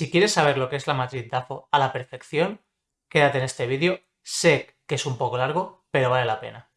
Si quieres saber lo que es la matriz DAFO a la perfección, quédate en este vídeo. Sé que es un poco largo, pero vale la pena.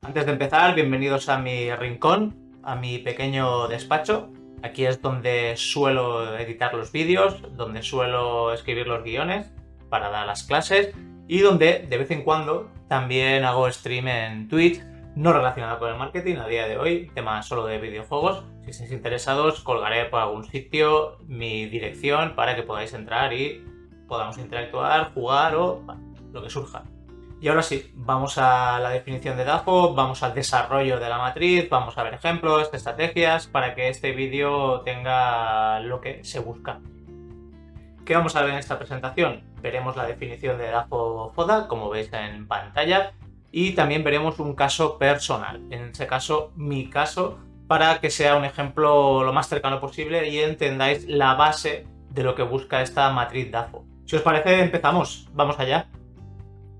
Antes de empezar, bienvenidos a mi rincón, a mi pequeño despacho. Aquí es donde suelo editar los vídeos, donde suelo escribir los guiones para dar las clases y donde de vez en cuando también hago stream en Twitch no relacionado con el marketing a día de hoy, tema solo de videojuegos. Si estáis interesados, colgaré por algún sitio mi dirección para que podáis entrar y podamos interactuar, jugar o lo que surja. Y ahora sí, vamos a la definición de DAFO, vamos al desarrollo de la matriz, vamos a ver ejemplos, estrategias, para que este vídeo tenga lo que se busca. ¿Qué vamos a ver en esta presentación? Veremos la definición de DAFO FODA, como veis en pantalla, y también veremos un caso personal, en ese caso mi caso, para que sea un ejemplo lo más cercano posible y entendáis la base de lo que busca esta matriz DAFO. Si os parece, empezamos. Vamos allá.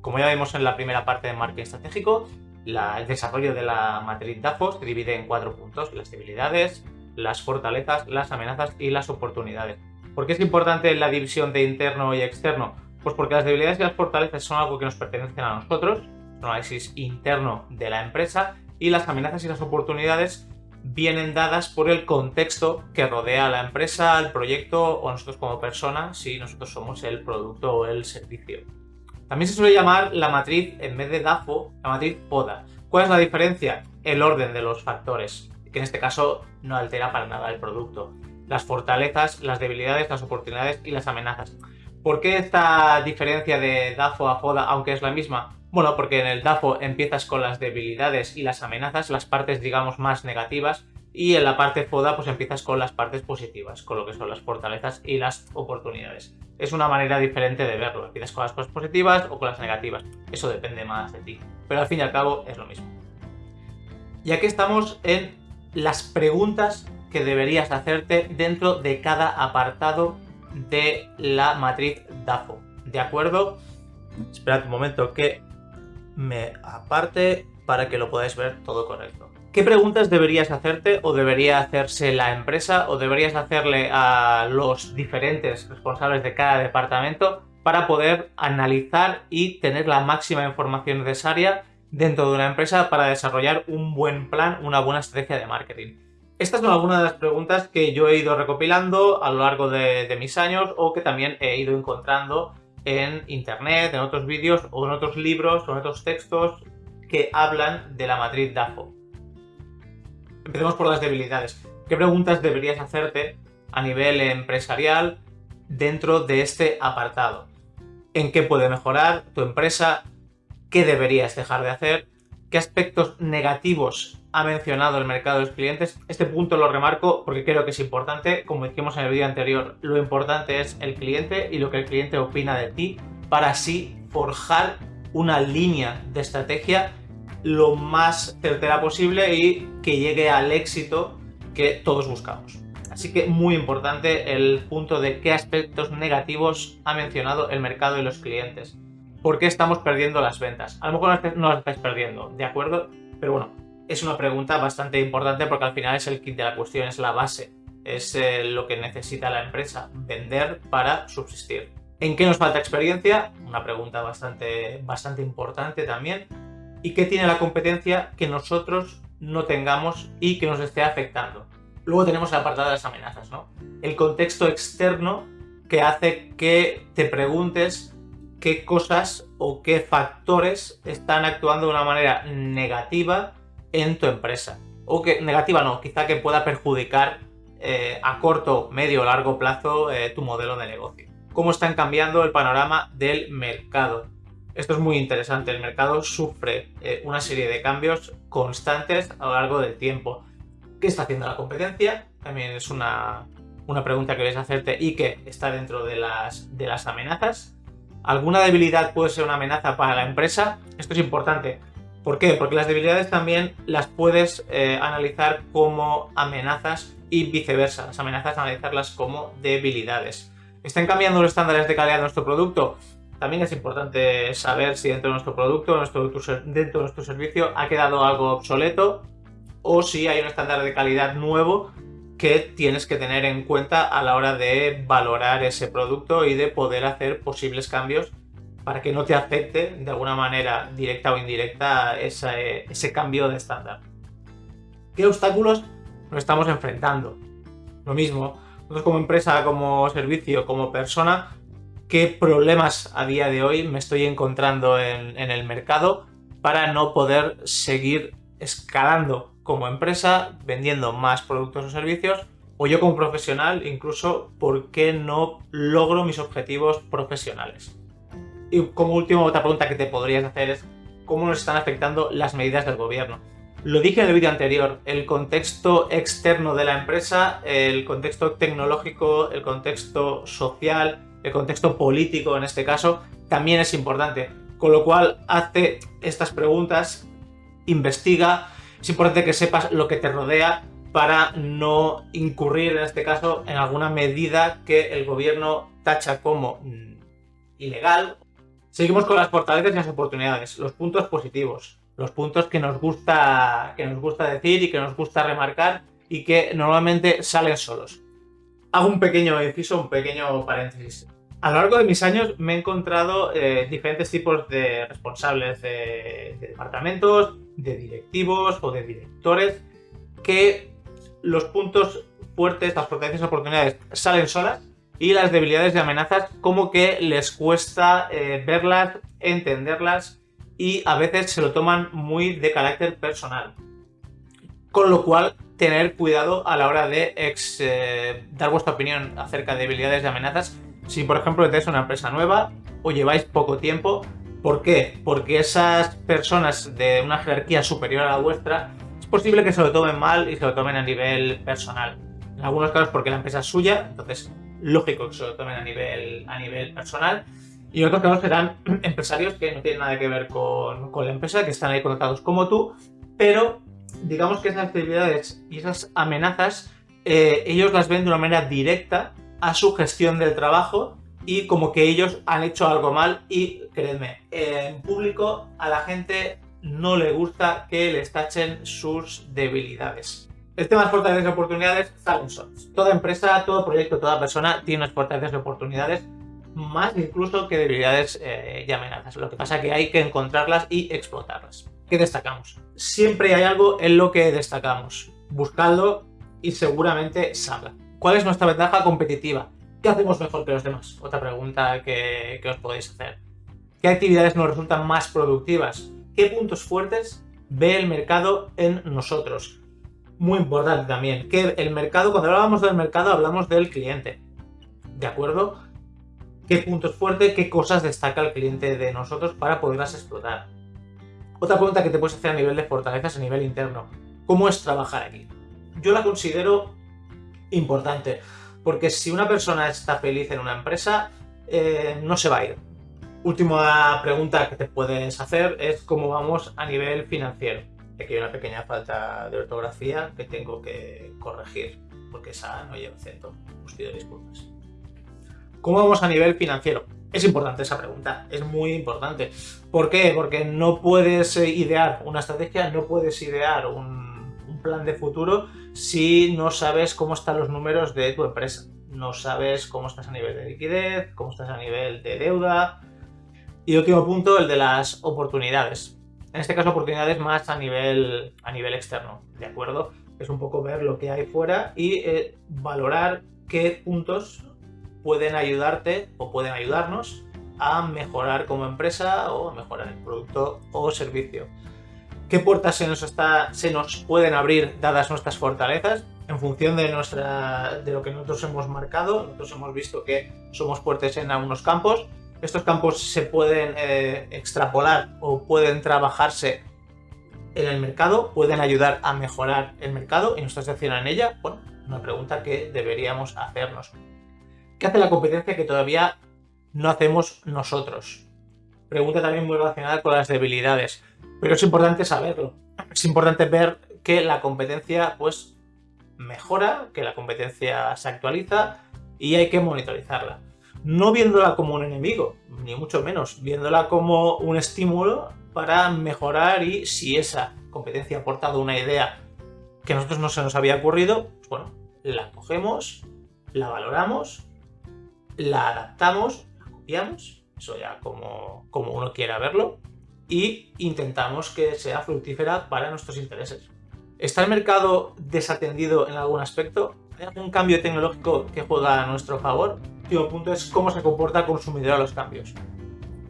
Como ya vimos en la primera parte de marketing estratégico, el desarrollo de la matriz DAFO se divide en cuatro puntos, las debilidades, las fortalezas, las amenazas y las oportunidades. ¿Por qué es importante la división de interno y externo? Pues porque las debilidades y las fortalezas son algo que nos pertenecen a nosotros análisis interno de la empresa y las amenazas y las oportunidades vienen dadas por el contexto que rodea a la empresa, al proyecto o nosotros como persona si nosotros somos el producto o el servicio. También se suele llamar la matriz, en vez de DAFO, la matriz PODA. ¿Cuál es la diferencia? El orden de los factores, que en este caso no altera para nada el producto. Las fortalezas, las debilidades, las oportunidades y las amenazas. ¿Por qué esta diferencia de DAFO a FODA, aunque es la misma? Bueno, porque en el DAFO empiezas con las debilidades y las amenazas, las partes digamos más negativas, y en la parte FODA pues empiezas con las partes positivas, con lo que son las fortalezas y las oportunidades. Es una manera diferente de verlo, empiezas con las cosas positivas o con las negativas, eso depende más de ti, pero al fin y al cabo es lo mismo. Y aquí estamos en las preguntas que deberías hacerte dentro de cada apartado de la matriz DAFO, ¿de acuerdo? Esperad un momento que me aparte para que lo podáis ver todo correcto. ¿Qué preguntas deberías hacerte o debería hacerse la empresa o deberías hacerle a los diferentes responsables de cada departamento para poder analizar y tener la máxima información necesaria dentro de una empresa para desarrollar un buen plan, una buena estrategia de marketing? Estas son algunas de las preguntas que yo he ido recopilando a lo largo de, de mis años o que también he ido encontrando en internet, en otros vídeos o en otros libros o en otros textos que hablan de la matriz DAFO. Empecemos por las debilidades. ¿Qué preguntas deberías hacerte a nivel empresarial dentro de este apartado? ¿En qué puede mejorar tu empresa? ¿Qué deberías dejar de hacer? ¿Qué aspectos negativos ha mencionado el mercado de los clientes. Este punto lo remarco porque creo que es importante. Como dijimos en el vídeo anterior, lo importante es el cliente y lo que el cliente opina de ti para así forjar una línea de estrategia lo más certera posible y que llegue al éxito que todos buscamos. Así que muy importante el punto de qué aspectos negativos ha mencionado el mercado y los clientes. ¿Por qué estamos perdiendo las ventas? A lo mejor no las estáis perdiendo, ¿de acuerdo? Pero bueno, es una pregunta bastante importante porque al final es el kit de la cuestión, es la base, es eh, lo que necesita la empresa, vender para subsistir. ¿En qué nos falta experiencia? Una pregunta bastante, bastante importante también. ¿Y qué tiene la competencia que nosotros no tengamos y que nos esté afectando? Luego tenemos el apartado de las amenazas, ¿no? El contexto externo que hace que te preguntes qué cosas o qué factores están actuando de una manera negativa en tu empresa. O que negativa no, quizá que pueda perjudicar eh, a corto, medio o largo plazo eh, tu modelo de negocio. Cómo están cambiando el panorama del mercado. Esto es muy interesante, el mercado sufre eh, una serie de cambios constantes a lo largo del tiempo. ¿Qué está haciendo la competencia? También es una, una pregunta que debes hacerte y que está dentro de las, de las amenazas. ¿Alguna debilidad puede ser una amenaza para la empresa? Esto es importante ¿Por qué? Porque las debilidades también las puedes eh, analizar como amenazas y viceversa. Las amenazas analizarlas como debilidades. ¿Están cambiando los estándares de calidad de nuestro producto? También es importante saber si dentro de nuestro producto, dentro de nuestro servicio, ha quedado algo obsoleto o si hay un estándar de calidad nuevo que tienes que tener en cuenta a la hora de valorar ese producto y de poder hacer posibles cambios para que no te afecte de alguna manera directa o indirecta ese, ese cambio de estándar. ¿Qué obstáculos nos estamos enfrentando? Lo mismo, nosotros como empresa, como servicio, como persona, ¿qué problemas a día de hoy me estoy encontrando en, en el mercado para no poder seguir escalando como empresa, vendiendo más productos o servicios, o yo como profesional, incluso, ¿por qué no logro mis objetivos profesionales? Y como última otra pregunta que te podrías hacer es, ¿cómo nos están afectando las medidas del gobierno? Lo dije en el vídeo anterior, el contexto externo de la empresa, el contexto tecnológico, el contexto social, el contexto político en este caso, también es importante. Con lo cual, hace estas preguntas, investiga, es importante que sepas lo que te rodea para no incurrir en este caso en alguna medida que el gobierno tacha como ilegal. Seguimos con las fortalezas y las oportunidades, los puntos positivos los puntos que nos gusta, que nos gusta decir y que nos gusta remarcar y que normalmente salen solos. Hago un pequeño inciso, un pequeño paréntesis. A lo largo de mis años me he encontrado eh, diferentes tipos de responsables de, departamentos, de directivos o de directores que los puntos fuertes, las fortalezas y oportunidades salen solas y las debilidades y amenazas como que les cuesta eh, verlas, entenderlas y a veces se lo toman muy de carácter personal. Con lo cual, tener cuidado a la hora de eh, dar vuestra opinión acerca de debilidades y amenazas. Si, por ejemplo, tenéis una empresa nueva o lleváis poco tiempo, ¿por qué? Porque esas personas de una jerarquía superior a la vuestra es posible que se lo tomen mal y se lo tomen a nivel personal. En algunos casos porque la empresa es suya, entonces lógico que se lo tomen a nivel, a nivel personal. Y otros casos serán empresarios que no tienen nada que ver con, la empresa, que están ahí conectados como tú, pero digamos que esas actividades y esas amenazas, eh, ellos las ven de una manera directa a su gestión del trabajo y como que ellos han hecho algo mal y, créeme, en público a la gente no le gusta que les tachen sus debilidades. El tema de fortalezas y oportunidades salen solos. Toda empresa, todo proyecto, toda persona tiene unas fortalezas y oportunidades más incluso que debilidades eh, y amenazas. Lo que pasa es que hay que encontrarlas y explotarlas. ¿Qué destacamos? Siempre hay algo en lo que destacamos. Buscadlo y seguramente salga. ¿Cuál es nuestra ventaja competitiva? ¿Qué hacemos mejor que los demás? Otra pregunta que, que os podéis hacer. ¿Qué actividades nos resultan más productivas? ¿Qué puntos fuertes ve el mercado en nosotros? Muy importante también, que el mercado, cuando hablamos del mercado hablamos del cliente. ¿De acuerdo? qué puntos fuertes, qué cosas destaca el cliente de nosotros para poderlas explotar. Otra pregunta que te puedes hacer a nivel de fortalezas, a nivel interno. ¿Cómo es trabajar aquí? Yo la considero importante, porque si una persona está feliz en una empresa, eh, no se va a ir. Última pregunta que te puedes hacer es cómo vamos a nivel financiero. Aquí hay una pequeña falta de ortografía que tengo que corregir, porque esa no lleva acento. Os pido disculpas. ¿Cómo vamos a nivel financiero? Es importante esa pregunta, es muy importante. ¿Por qué? Porque no puedes eh, idear una estrategia, no puedes idear un, plan de futuro si no sabes cómo están los números de tu empresa. No sabes cómo estás a nivel de liquidez, cómo estás a nivel de deuda. Y último punto, el de las oportunidades. En este caso, oportunidades más a nivel, a nivel externo, ¿de acuerdo? Es un poco ver lo que hay fuera y eh, valorar qué puntos pueden ayudarte o pueden ayudarnos a mejorar como empresa o a mejorar el producto o servicio. ¿Qué puertas se nos, está, se nos pueden abrir dadas nuestras fortalezas? En función de, nuestra, de lo que nosotros hemos marcado, nosotros hemos visto que somos fuertes en algunos campos. Estos campos se pueden eh, extrapolar o pueden trabajarse en el mercado, pueden ayudar a mejorar el mercado y nuestra sección en ella. Bueno, una pregunta que deberíamos hacernos. ¿Qué hace la competencia que todavía no hacemos nosotros? Pregunta también muy relacionada con las debilidades, pero es importante saberlo. Es importante ver que la competencia pues mejora, que la competencia se actualiza y hay que monitorizarla. No viéndola como un enemigo, ni mucho menos, viéndola como un estímulo para mejorar y si esa competencia ha aportado una idea que a nosotros no se nos había ocurrido, pues bueno, la cogemos, la valoramos, la adaptamos, la copiamos, eso ya como, como uno quiera verlo, y intentamos que sea fructífera para nuestros intereses. ¿Está el mercado desatendido en algún aspecto? ¿Hay algún cambio tecnológico que juega a nuestro favor? El punto es cómo se comporta el consumidor a los cambios.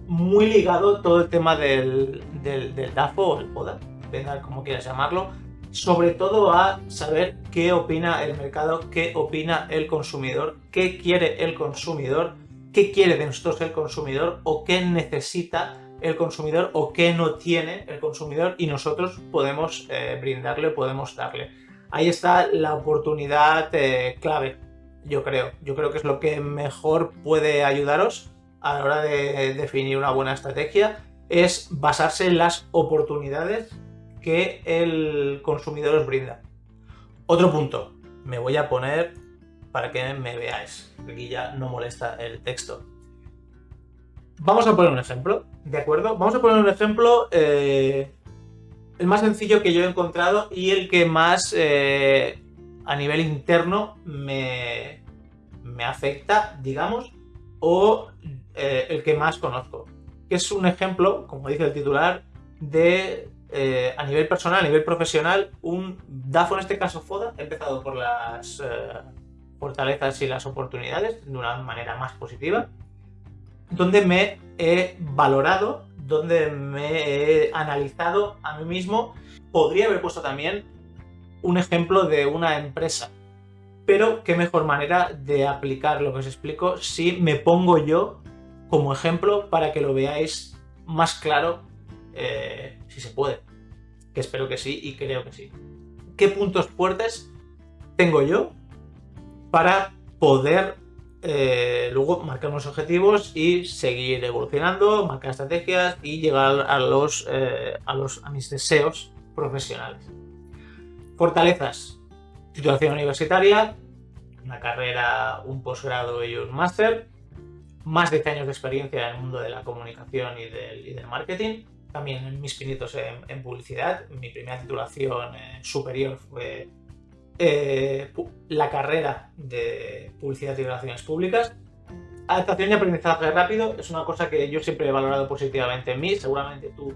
Muy ligado todo el tema del, del, del DAFO o el PODA, depende como quieras llamarlo, sobre todo a saber qué opina el mercado, qué opina el consumidor, qué quiere el consumidor, qué quiere de nosotros el consumidor o qué necesita el consumidor o qué no tiene el consumidor y nosotros podemos eh, brindarle, podemos darle. Ahí está la oportunidad eh, clave, yo creo. Yo creo que es lo que mejor puede ayudaros a la hora de definir una buena estrategia, es basarse en las oportunidades que el consumidor os brinda. Otro punto, me voy a poner para que me veáis, aquí ya no molesta el texto. Vamos a poner un ejemplo, ¿de acuerdo? Vamos a poner un ejemplo, eh, el más sencillo que yo he encontrado y el que más eh, a nivel interno me, me afecta, digamos, o eh, el que más conozco. Que es un ejemplo, como dice el titular, de eh, a nivel personal, a nivel profesional, un DAFO, en este caso FODA, empezado por las eh, fortalezas y las oportunidades de una manera más positiva, donde me he valorado, donde me he analizado a mí mismo. Podría haber puesto también un ejemplo de una empresa, pero qué mejor manera de aplicar lo que os explico si me pongo yo como ejemplo para que lo veáis más claro eh, si se puede. Que espero que sí y creo que sí. ¿Qué puntos fuertes tengo yo para poder eh, luego marcar unos objetivos y seguir evolucionando, marcar estrategias y llegar a, los, eh, a, los, a mis deseos profesionales? Fortalezas. Titulación universitaria, una carrera, un posgrado y un máster, más de 10 años de experiencia en el mundo de la comunicación y del, marketing, también mis pinitos en, publicidad. Mi primera titulación eh, superior fue eh, la carrera de publicidad y relaciones públicas. Adaptación y aprendizaje rápido es una cosa que yo siempre he valorado positivamente en mí, seguramente tú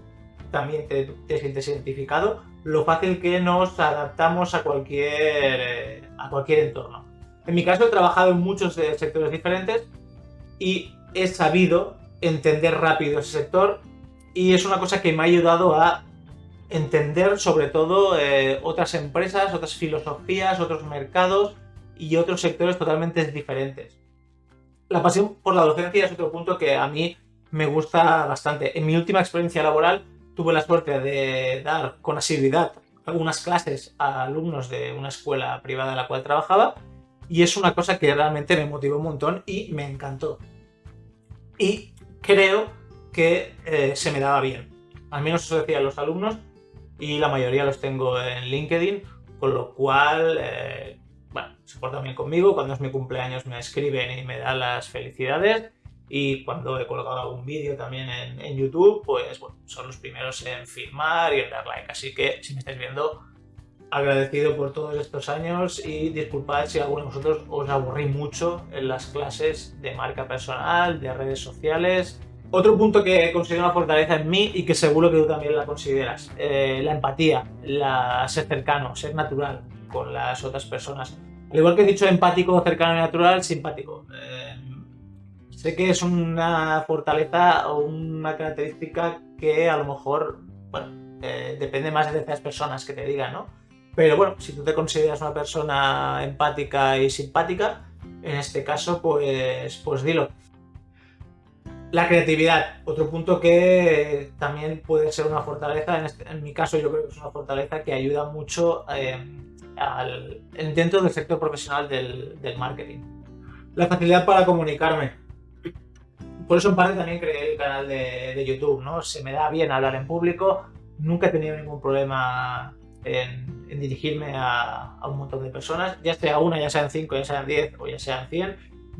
también te, sientes identificado, lo fácil que nos adaptamos a cualquier, eh, a cualquier entorno. En mi caso he trabajado en muchos sectores diferentes y he sabido entender rápido ese sector y es una cosa que me ha ayudado a entender sobre todo eh, otras empresas, otras filosofías, otros mercados y otros sectores totalmente diferentes. La pasión por la docencia es otro punto que a mí me gusta bastante. En mi última experiencia laboral tuve la suerte de dar con asiduidad algunas clases a alumnos de una escuela privada en la cual trabajaba y es una cosa que realmente me motivó un montón y me encantó. Y creo que eh, se me daba bien. Al menos eso decían los alumnos y la mayoría los tengo en LinkedIn, con lo cual, eh, bueno, se portan bien conmigo. Cuando es mi cumpleaños me escriben y me dan las felicidades. Y cuando he colgado algún vídeo también en, YouTube, pues bueno, son los primeros en firmar y en dar like. Así que si me estáis viendo, agradecido por todos estos años y disculpad si alguno de vosotros os aburrí mucho en las clases de marca personal, de redes sociales otro punto que considero una fortaleza en mí y que seguro que tú también la consideras, eh, la empatía, la, ser cercano, ser natural con las otras personas. Al igual que he dicho empático, cercano y natural, simpático. Eh, sé que es una fortaleza o una característica que a lo mejor, bueno, depende más de las personas que te digan, ¿no? Pero bueno, si tú te consideras una persona empática y simpática, en este caso, pues, pues dilo. La creatividad, otro punto que también puede ser una fortaleza, en, este, mi caso yo creo que es una fortaleza que ayuda mucho eh, dentro del sector profesional del, marketing. La facilidad para comunicarme. Por eso en parte también creé el canal de, YouTube, ¿no? Se me da bien hablar en público, nunca he tenido ningún problema en, dirigirme a, a, un montón de personas, ya sea una, ya sean cinco, ya sean diez o ya sean cien,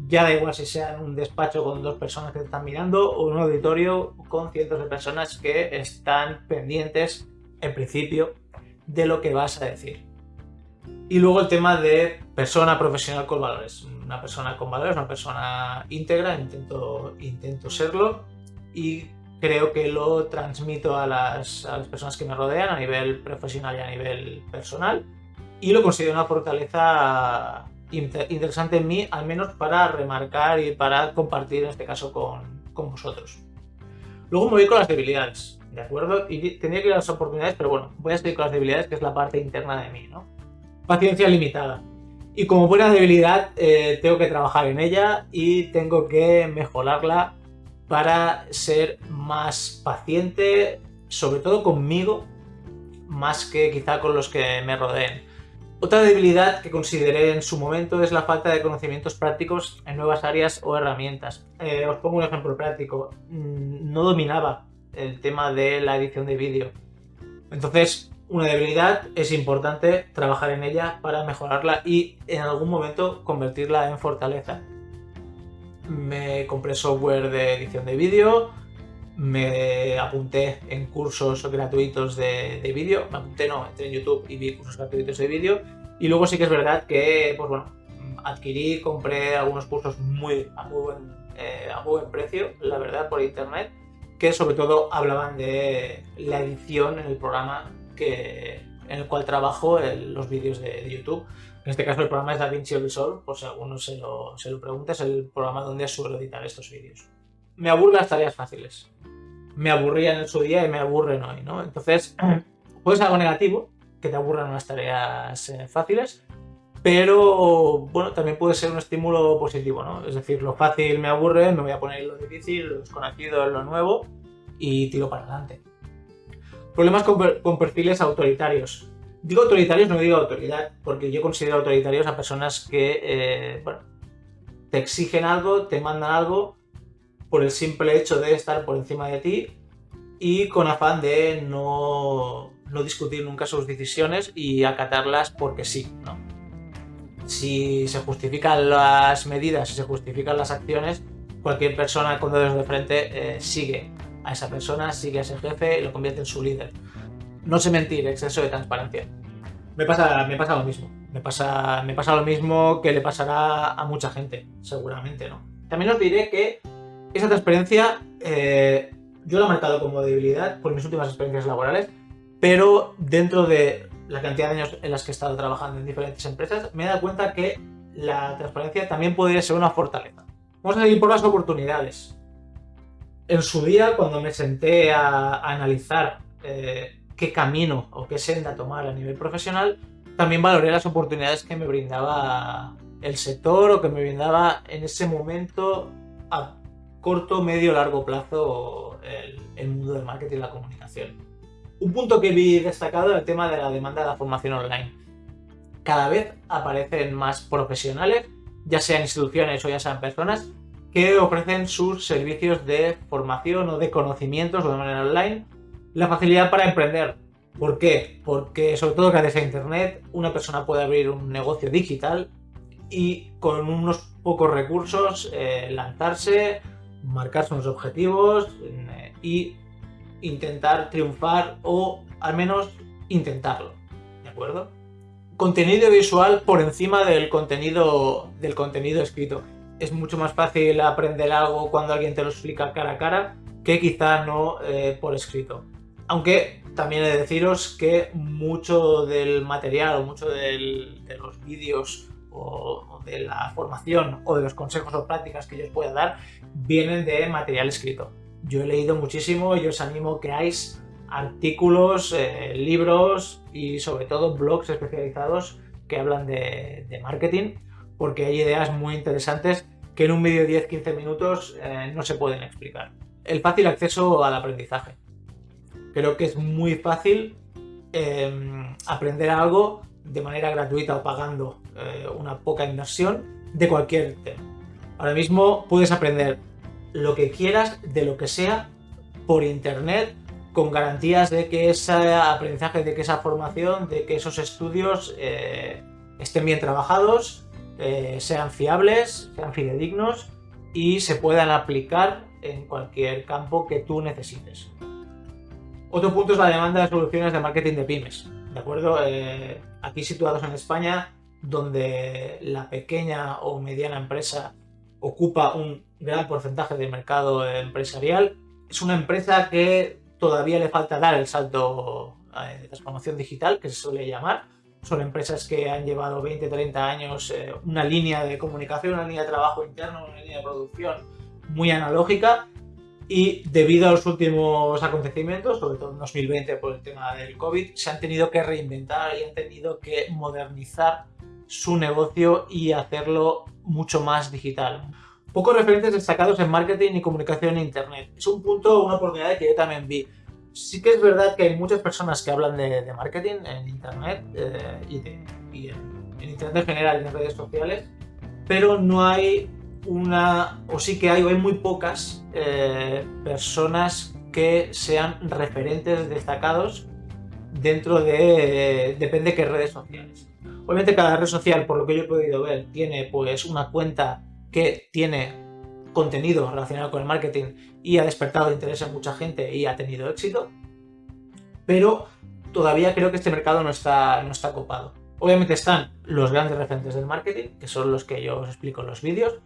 ya da igual si sea en un despacho con dos personas que te están mirando o un auditorio con cientos de personas que están pendientes, en principio, de lo que vas a decir. Y luego el tema de persona profesional con valores. Una persona con valores, una persona íntegra, intento, intento serlo y creo que lo transmito a las, a las personas que me rodean a nivel profesional y a nivel personal y lo considero una fortaleza interesante en mí, al menos para remarcar y para compartir en este caso con, con vosotros. Luego me voy con las debilidades, ¿de acuerdo? Y tendría que ir a las oportunidades, pero bueno, voy a seguir con las debilidades, que es la parte interna de mí, ¿no? Paciencia limitada. Y como buena debilidad, eh, tengo que trabajar en ella y tengo que mejorarla para ser más paciente, sobre todo conmigo, más que quizá con los que me rodeen. Otra debilidad que consideré en su momento es la falta de conocimientos prácticos en nuevas áreas o herramientas. Eh, os pongo un ejemplo práctico. Mm, no dominaba el tema de la edición de vídeo. Entonces, una debilidad es importante trabajar en ella para mejorarla y en algún momento convertirla en fortaleza. Me compré software de edición de vídeo, me apunté en cursos gratuitos de, vídeo, me apunté no, entré en YouTube y vi cursos gratuitos de vídeo y luego sí que es verdad que, pues bueno, adquirí, compré algunos cursos muy a muy buen, eh, a buen precio, la verdad, por internet, que sobre todo hablaban de la edición en el programa en el cual trabajo los vídeos de, YouTube. En este caso el programa es DaVinci Resolve, por si alguno se lo, se lo pregunta, es el programa donde suelo editar estos vídeos me aburren las tareas fáciles. Me aburrían en su día y me aburren hoy, ¿no? Entonces, puede ser algo negativo, que te aburran unas tareas eh, fáciles, pero bueno, también puede ser un estímulo positivo, ¿no? Es decir, lo fácil me aburre, me voy a poner lo difícil, lo desconocido, lo nuevo y tiro para adelante. Problemas con, perfiles autoritarios. Digo autoritarios, no digo autoridad, porque yo considero autoritarios a personas que, eh, bueno, te exigen algo, te mandan algo por el simple hecho de estar por encima de ti y con afán de no, discutir nunca sus decisiones y acatarlas porque sí, ¿no? Si se justifican las medidas, si se justifican las acciones, cualquier persona con dedos de frente eh, sigue a esa persona, sigue a ese jefe y lo convierte en su líder. No sé mentir, exceso de transparencia. Me pasa, me pasa lo mismo. Me pasa, me pasa lo mismo que le pasará a mucha gente, seguramente, ¿no? También os diré que esa transparencia eh, yo la he marcado como debilidad por mis últimas experiencias laborales, pero dentro de la cantidad de años en las que he estado trabajando en diferentes empresas, me he dado cuenta que la transparencia también podría ser una fortaleza. Vamos a seguir por las oportunidades. En su día, cuando me senté a, analizar eh, qué camino o qué senda tomar a nivel profesional, también valoré las oportunidades que me brindaba el sector o que me brindaba en ese momento a corto, medio, largo plazo el, mundo del marketing y la comunicación. Un punto que vi destacado es el tema de la demanda de la formación online. Cada vez aparecen más profesionales, ya sean instituciones o ya sean personas, que ofrecen sus servicios de formación o de conocimientos o de manera online. La facilidad para emprender. ¿Por qué? Porque sobre todo gracias a Internet una persona puede abrir un negocio digital y con unos pocos recursos eh, lanzarse marcarse unos objetivos eh, y intentar triunfar o al menos intentarlo, ¿de acuerdo? Contenido visual por encima del contenido, del contenido escrito. Es mucho más fácil aprender algo cuando alguien te lo explica cara a cara que quizá no eh, por escrito. Aunque también he de deciros que mucho del material o mucho de los vídeos o, de la formación o de los consejos o prácticas que yo os pueda dar vienen de material escrito. Yo he leído muchísimo y os animo que hagáis artículos, eh, libros y sobre todo blogs especializados que hablan de, marketing porque hay ideas muy interesantes que en un vídeo de 10-15 minutos eh, no se pueden explicar. El fácil acceso al aprendizaje. Creo que es muy fácil em, aprender algo de manera gratuita o pagando eh, una poca inversión de cualquier tema. Ahora mismo puedes aprender lo que quieras, de lo que sea, por internet, con garantías de que ese aprendizaje, de que esa formación, de que esos estudios eh, estén bien trabajados, eh, sean fiables, sean fidedignos y se puedan aplicar en cualquier campo que tú necesites. Otro punto es la demanda de soluciones de marketing de pymes ¿de acuerdo? Eh, aquí situados en España, donde la pequeña o mediana empresa ocupa un gran porcentaje del mercado empresarial, es una empresa que todavía le falta dar el salto de transformación digital, que se suele llamar. Son empresas que han llevado 20, 30 años eh, una línea de comunicación, una línea de trabajo interno, una línea de producción muy analógica y debido a los últimos acontecimientos, sobre todo en 2020 por el tema del COVID, se han tenido que reinventar y han tenido que modernizar su negocio y hacerlo mucho más digital. Pocos referentes destacados en marketing y comunicación en Internet. Es un punto, una oportunidad que yo también vi. Sí que es verdad que hay muchas personas que hablan de, marketing en Internet eh, y, en, Internet en general y en redes sociales, pero no hay una, o sí que hay, o hay muy pocas eh, personas que sean referentes destacados dentro de, depende de qué redes sociales. Obviamente cada red social, por lo que yo he podido ver, tiene pues una cuenta que tiene contenido relacionado con el marketing y ha despertado interés en mucha gente y ha tenido éxito, pero todavía creo que este mercado no está, no está copado. Obviamente están los grandes referentes del marketing, que son los que yo os explico en los vídeos,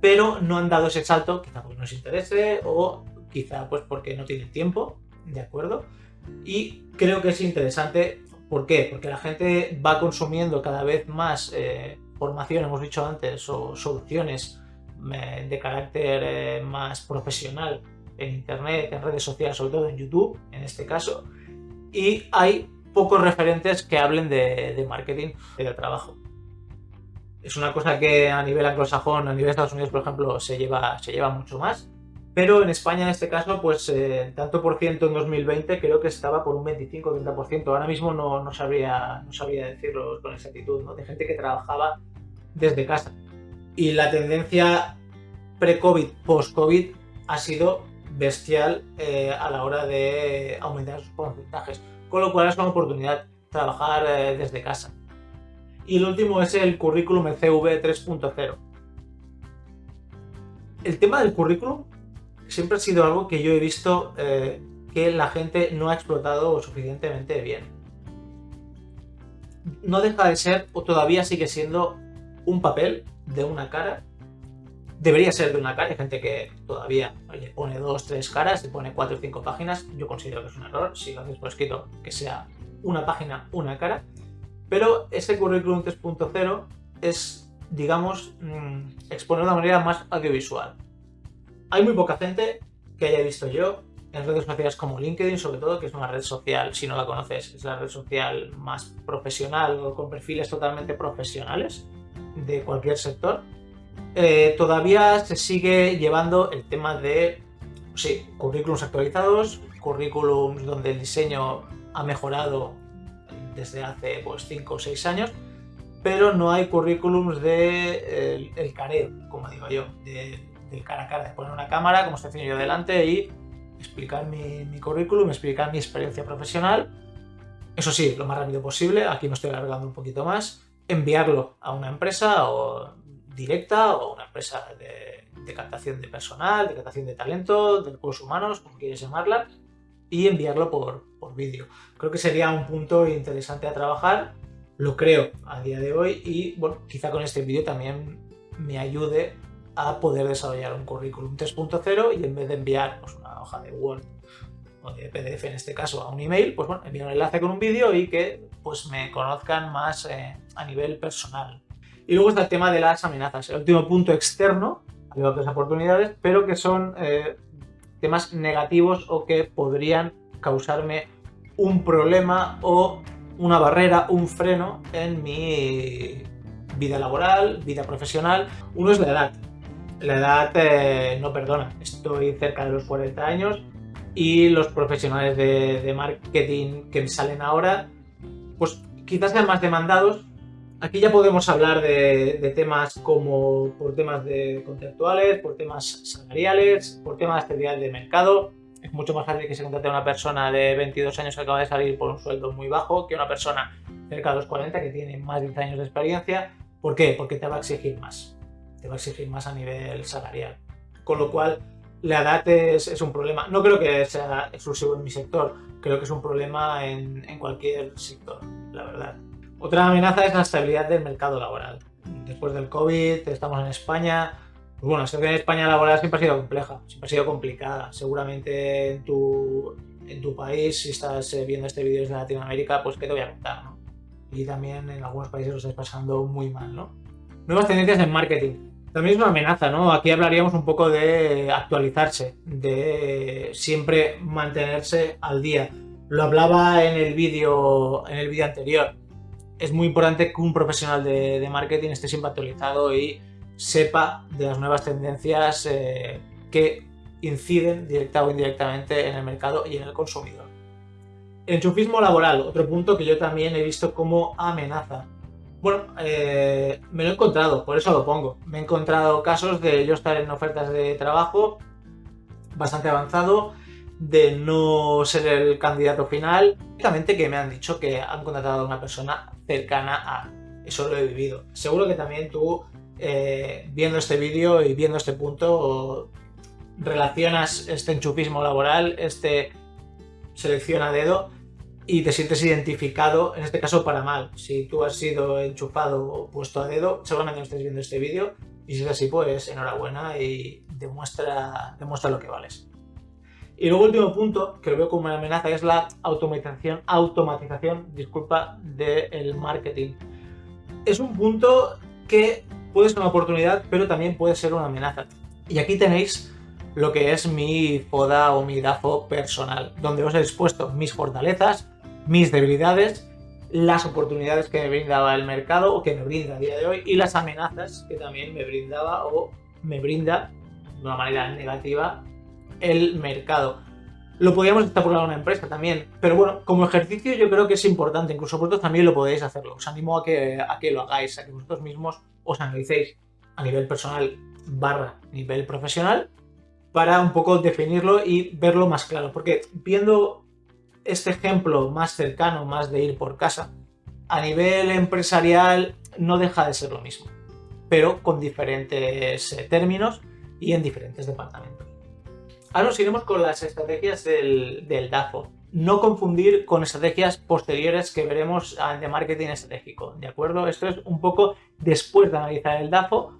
pero no han dado ese salto, quizá porque no les interese o quizá pues porque no tienen tiempo, ¿de acuerdo? Y creo que es interesante ¿Por qué? Porque la gente va consumiendo cada vez más eh, formación, hemos dicho antes, o soluciones de carácter eh, más profesional en Internet, en redes sociales, sobre todo en YouTube, en este caso, y hay pocos referentes que hablen de, marketing y de trabajo. Es una cosa que a nivel anglosajón, a nivel de Estados Unidos, por ejemplo, se lleva, se lleva mucho más. Pero en España, en este caso, pues eh, tanto por ciento en 2020 creo que estaba por un 25-30%. Ahora mismo no, no, sabría, no sabría decirlo con exactitud, ¿no? De gente que trabajaba desde casa. Y la tendencia pre-COVID, post-COVID ha sido bestial eh, a la hora de aumentar sus porcentajes. Con lo cual es una oportunidad trabajar eh, desde casa. Y el último es el currículum CV 3.0. El tema del currículum siempre ha sido algo que yo he visto eh, que la gente no ha explotado suficientemente bien. No deja de ser, o todavía sigue siendo, un papel de una cara. Debería ser de una cara, hay gente que todavía pone dos, tres caras, le pone cuatro o cinco páginas. Yo considero que es un error, si lo haces por escrito, que sea una página, una cara. Pero ese currículum 3.0 es, digamos, mm, exponer de una manera más audiovisual. Hay muy poca gente que haya visto yo en redes sociales como LinkedIn, sobre todo, que es una red social, si no la conoces, es la red social más profesional o con perfiles totalmente profesionales de cualquier sector. Eh, todavía se sigue llevando el tema de, sí, currículums actualizados, currículums donde el diseño ha mejorado desde hace pues 5 o 6 años, pero no hay currículums de el, el careo, como digo yo, de de cara a cara, de poner una cámara, como estoy haciendo yo delante, y explicar mi, mi currículum, explicar mi experiencia profesional. Eso sí, lo más rápido posible, aquí me estoy alargando un poquito más, enviarlo a una empresa o directa o una empresa de, de captación de personal, de captación de talento, de recursos humanos, como quieres llamarla, y enviarlo por, por vídeo. Creo que sería un punto interesante a trabajar, lo creo a día de hoy y bueno, quizá con este vídeo también me ayude a poder desarrollar un currículum 3.0 y en vez de enviar pues, una hoja de Word PDF en este caso a un email, pues bueno, enviar un enlace con un vídeo y que pues me conozcan más eh, a nivel personal. Y luego está el tema de las amenazas, el último punto externo, hay otras oportunidades, pero que son eh, temas negativos o que podrían causarme un problema o una barrera, un freno en mi vida laboral, vida profesional. Uno es la edad la edad eh, no perdona. Estoy cerca de los 40 años y los profesionales de, marketing que salen ahora, pues quizás sean más demandados. Aquí ya podemos hablar de, temas como por temas de contractuales, por temas salariales, por temas de de mercado. Es mucho más fácil que se contrate a una persona de 22 años que acaba de salir por un sueldo muy bajo que una persona cerca de los 40 que tiene más de 10 años de experiencia. ¿Por qué? Porque te va a exigir más te va a exigir más a nivel salarial. Con lo cual, la edad es, un problema. No creo que sea exclusivo en mi sector, creo que es un problema en, en cualquier sector, la verdad. Otra amenaza es la estabilidad del mercado laboral. Después del COVID, estamos en España, pues bueno, la situación en España laboral siempre ha sido compleja, siempre ha sido complicada. Seguramente en tu, en tu país, si estás eh, viendo este vídeo desde Latinoamérica, pues qué te voy a contar, ¿no? Y también en algunos países lo estáis pasando muy mal, ¿no? Nuevas tendencias en marketing. Es una amenaza, ¿no? Aquí hablaríamos un poco de actualizarse, de siempre mantenerse al día. Lo hablaba en el vídeo en el vídeo anterior. Es muy importante que un profesional de, marketing esté siempre actualizado y sepa de las nuevas tendencias eh, que inciden directa o indirectamente en el mercado y en el consumidor. Enchufismo laboral, otro punto que yo también he visto como amenaza. Bueno, eh, me lo he encontrado, por eso lo pongo. Me he encontrado casos de yo estar en ofertas de trabajo bastante avanzado, de no ser el candidato final, únicamente que me han dicho que han contratado a una persona cercana a. Eso lo he vivido. Seguro que también tú eh, viendo este vídeo y viendo este punto, relacionas este enchufismo laboral, este selección a dedo y te sientes identificado, en este caso para mal. Si tú has sido enchufado o puesto a dedo, seguramente no estés viendo este vídeo y si es así, pues enhorabuena y demuestra, demuestra lo que vales. Y luego último punto, que lo veo como una amenaza, es la automatización, automatización disculpa, del marketing. Es un punto que puede ser una oportunidad, pero también puede ser una amenaza. Y aquí tenéis lo que es mi poda o mi DAFO personal, donde os he expuesto mis fortalezas, mis debilidades, las oportunidades que me brindaba el mercado o que me brinda a día de hoy y las amenazas que también me brindaba o me brinda de una manera negativa el mercado. Lo podríamos extrapolar a una empresa también, pero bueno, como ejercicio yo creo que es importante, incluso vosotros también lo podéis hacerlo. Os animo a que, a que lo hagáis, a que vosotros mismos os analicéis a nivel personal barra nivel profesional para un poco definirlo y verlo más claro. Porque viendo este ejemplo más cercano, más de ir por casa, a nivel empresarial no deja de ser lo mismo, pero con diferentes eh, términos y en diferentes departamentos. Ahora nos iremos con las estrategias del, del DAFO no confundir con estrategias posteriores que veremos de marketing estratégico, ¿de acuerdo? Esto es un poco después de analizar el DAFO,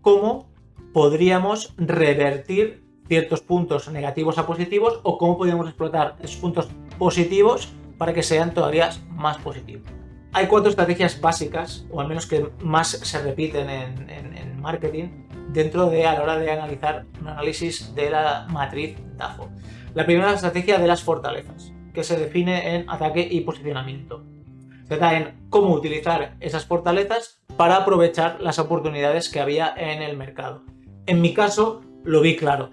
cómo podríamos revertir ciertos puntos negativos a positivos o cómo podríamos explotar esos puntos positivos para que sean todavía más positivos. Hay cuatro estrategias básicas, o al menos que más se repiten en, marketing, dentro de a la hora de analizar un análisis de la matriz DAFO. La primera estrategia de las fortalezas, que se define en ataque y posicionamiento. Se trata en cómo utilizar esas fortalezas para aprovechar las oportunidades que había en el mercado. En mi caso, lo vi claro.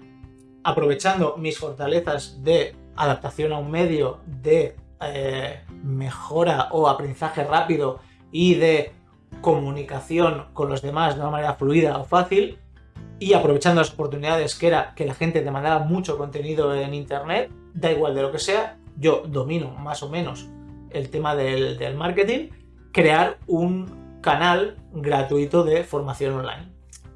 Aprovechando mis fortalezas de adaptación a un medio, de eh, mejora o aprendizaje rápido y de comunicación con los demás de una manera fluida o fácil, y aprovechando las oportunidades que era que la gente te mandaba mucho contenido en internet, da igual de lo que sea, yo domino más o menos el tema del, marketing, crear un canal gratuito de formación online,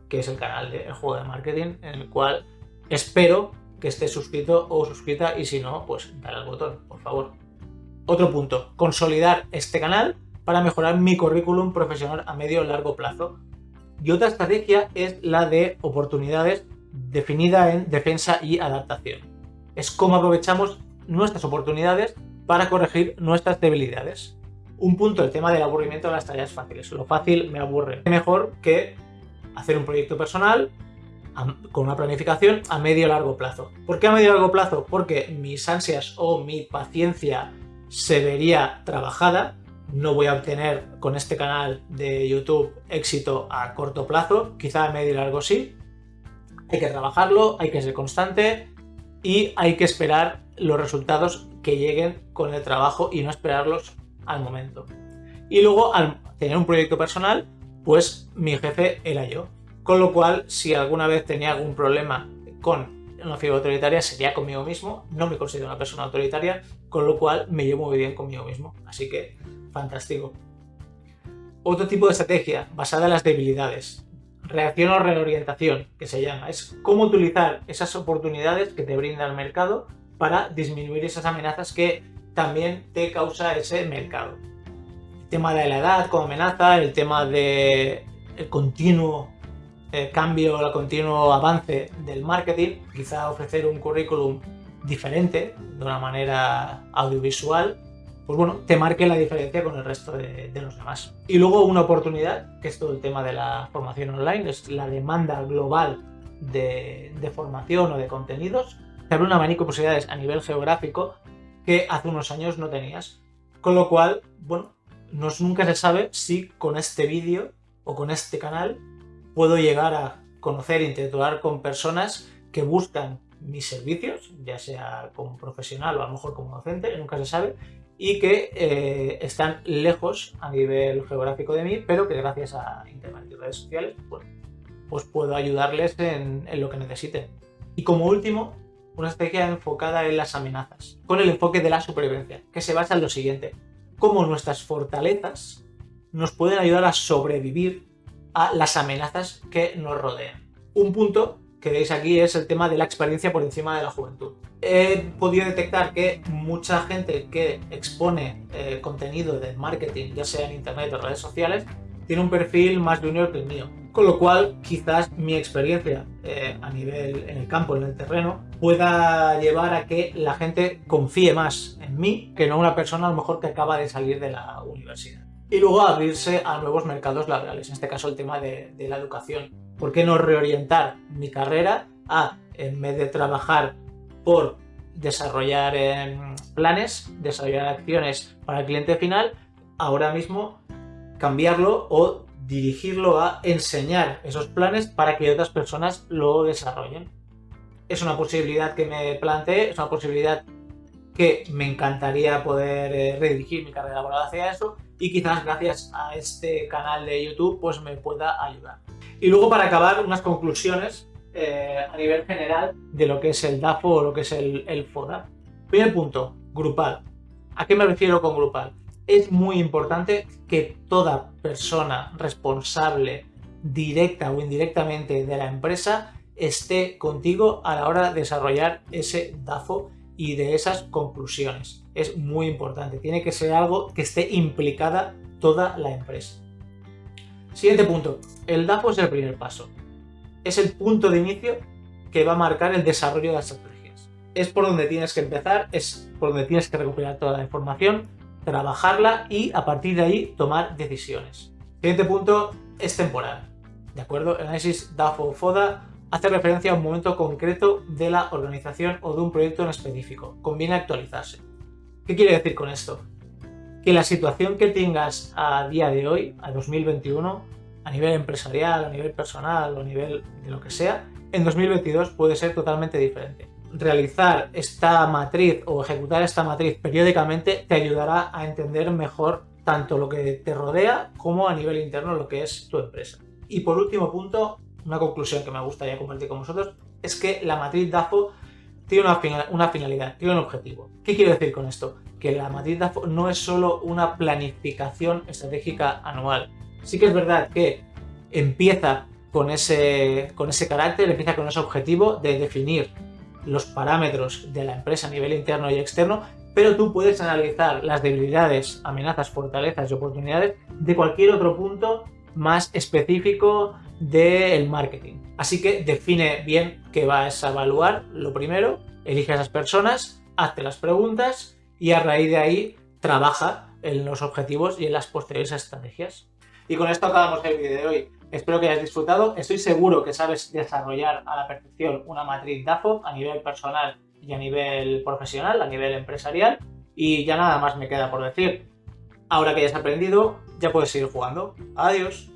que es el canal del juego de marketing, en el cual espero que estés suscrito o suscrita y si no, pues dale al botón, por favor. Otro punto, consolidar este canal para mejorar mi currículum profesional a medio y largo plazo. Y otra estrategia es la de oportunidades definida en defensa y adaptación. Es cómo aprovechamos nuestras oportunidades para corregir nuestras debilidades. Un punto, el tema del aburrimiento de las tareas fáciles. Lo fácil me aburre. Mejor que hacer un proyecto personal con una planificación a medio largo plazo. ¿Por qué a medio largo plazo? Porque mis ansias o mi paciencia se vería trabajada no voy a obtener con este canal de YouTube éxito a corto plazo, quizá a medio y largo sí. Hay que trabajarlo, hay que ser constante y hay que esperar los resultados que lleguen con el trabajo y no esperarlos al momento. Y luego, al tener un proyecto personal, pues mi jefe era yo. Con lo cual, si alguna vez tenía algún problema con una figura autoritaria, sería conmigo mismo. No me considero una persona autoritaria, con lo cual me llevo muy bien conmigo mismo. Así que fantástico. Otro tipo de estrategia basada en las debilidades. reacción o reorientación, que se llama. Es cómo utilizar esas oportunidades que te brinda el mercado para disminuir esas amenazas que también te causa ese mercado. El tema de la edad como amenaza, el tema de el continuo eh, cambio, el continuo avance del marketing, quizá ofrecer un currículum diferente, de una manera audiovisual, pues bueno, te marque la diferencia con el resto de, los demás. Y luego una oportunidad, que es todo el tema de la formación online, es la demanda global de, formación o de contenidos. Te abre un abanico de posibilidades a nivel geográfico que hace unos años no tenías. Con lo cual, bueno, no, nunca se sabe si con este vídeo o con este canal puedo llegar a conocer interactuar con personas que buscan mis servicios, ya sea como profesional o a lo mejor como docente, nunca se sabe, y que eh, están lejos a nivel geográfico de mí, pero que gracias a internet y redes sociales pues puedo ayudarles en, en, lo que necesiten. Y como último, una estrategia enfocada en las amenazas, con el enfoque de la supervivencia, que se basa en lo siguiente, cómo nuestras fortalezas nos pueden ayudar a sobrevivir a las amenazas que nos rodean. Un punto que veis aquí es el tema de la experiencia por encima de la juventud. He podido detectar que mucha gente que expone eh, contenido de marketing, ya sea en internet o redes sociales, tiene un perfil más junior que el mío. Con lo cual, quizás mi experiencia eh, a nivel en el campo, en el terreno, pueda llevar a que la gente confíe más en mí que no una persona a lo mejor que acaba de salir de la universidad. Y luego abrirse a nuevos mercados laborales, en este caso el tema de, la educación ¿Por qué no reorientar mi carrera a, en vez de trabajar por desarrollar em, planes, desarrollar acciones para el cliente final, ahora mismo cambiarlo o dirigirlo a enseñar esos planes para que otras personas lo desarrollen? Es una posibilidad que me planteé, es una posibilidad que me encantaría poder eh, redirigir mi carrera laboral hacia eso y quizás gracias a este canal de YouTube pues me pueda ayudar. Y luego para acabar unas conclusiones eh, a nivel general de lo que es el DAFO o lo que es el, el FODA. Primer punto, grupal. ¿A qué me refiero con grupal? Es muy importante que toda persona responsable directa o indirectamente de la empresa esté contigo a la hora de desarrollar ese DAFO y de esas conclusiones. Es muy importante, tiene que ser algo que esté implicada toda la empresa. Siguiente punto, el DAFO es el primer paso. Es el punto de inicio que va a marcar el desarrollo de las estrategias. Es por donde tienes que empezar, es por donde tienes que recopilar toda la información, trabajarla y a partir de ahí tomar decisiones. Siguiente punto es temporal. ¿De acuerdo? El análisis DAFO o FODA hace referencia a un momento concreto de la organización o de un proyecto en específico. Conviene actualizarse. ¿Qué quiere decir con esto? Que la situación que tengas a día de hoy, a 2021, a nivel empresarial, a nivel personal o a nivel de lo que sea, en 2022 puede ser totalmente diferente. Realizar esta matriz o ejecutar esta matriz periódicamente te ayudará a entender mejor tanto lo que te rodea como a nivel interno lo que es tu empresa. Y por último punto, una conclusión que me gustaría compartir con vosotros es que la matriz DAFO tiene una, finalidad, tiene un objetivo. ¿Qué quiero decir con esto? Que la matriz DAFO no es solo una planificación estratégica anual. Sí que es verdad que empieza con ese, con ese carácter, empieza con ese objetivo de definir los parámetros de la empresa a nivel interno y externo, pero tú puedes analizar las debilidades, amenazas, fortalezas y oportunidades de cualquier otro punto más específico del marketing. Así que define bien qué vas a evaluar, lo primero, elige a esas personas, hazte las preguntas y a raíz de ahí trabaja en los objetivos y en las posteriores estrategias. Y con esto acabamos el vídeo de hoy. Espero que hayas disfrutado. Estoy seguro que sabes desarrollar a la perfección una matriz DAFO a nivel personal y a nivel profesional, a nivel empresarial. Y ya nada más me queda por decir. Ahora que hayas aprendido, ya puedes seguir jugando. Adiós.